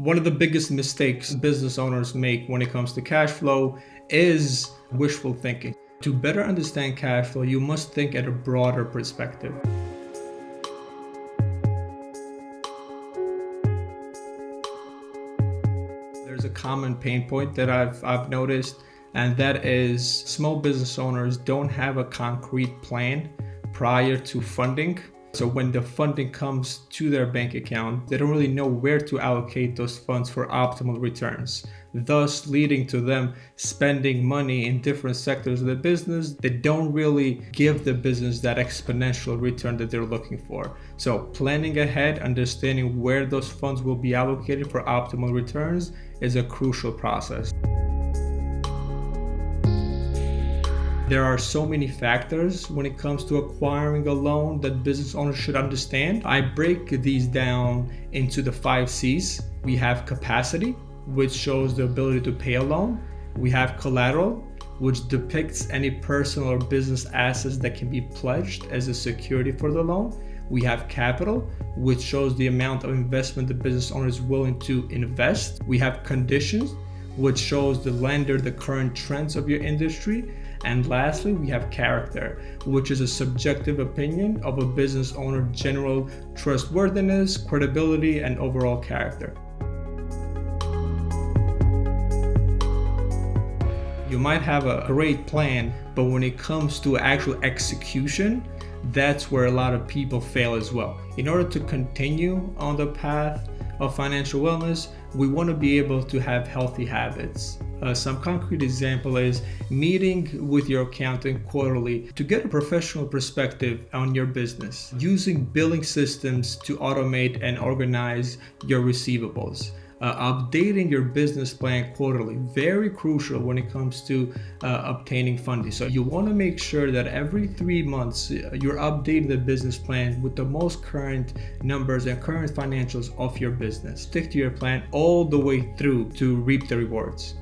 One of the biggest mistakes business owners make when it comes to cash flow is wishful thinking. To better understand cash flow, you must think at a broader perspective. There's a common pain point that I've, I've noticed, and that is small business owners don't have a concrete plan prior to funding so when the funding comes to their bank account, they don't really know where to allocate those funds for optimal returns, thus leading to them spending money in different sectors of the business that don't really give the business that exponential return that they're looking for. So planning ahead, understanding where those funds will be allocated for optimal returns is a crucial process. There are so many factors when it comes to acquiring a loan that business owners should understand. I break these down into the five C's. We have capacity, which shows the ability to pay a loan. We have collateral, which depicts any personal or business assets that can be pledged as a security for the loan. We have capital, which shows the amount of investment the business owner is willing to invest. We have conditions, which shows the lender the current trends of your industry. And lastly, we have character, which is a subjective opinion of a business owner general trustworthiness, credibility, and overall character. You might have a great plan, but when it comes to actual execution, that's where a lot of people fail as well. In order to continue on the path of financial wellness, we want to be able to have healthy habits. Uh, some concrete example is meeting with your accountant quarterly to get a professional perspective on your business, using billing systems to automate and organize your receivables uh, updating your business plan quarterly very crucial when it comes to uh, obtaining funding. So you want to make sure that every three months uh, you're updating the business plan with the most current numbers and current financials of your business. Stick to your plan all the way through to reap the rewards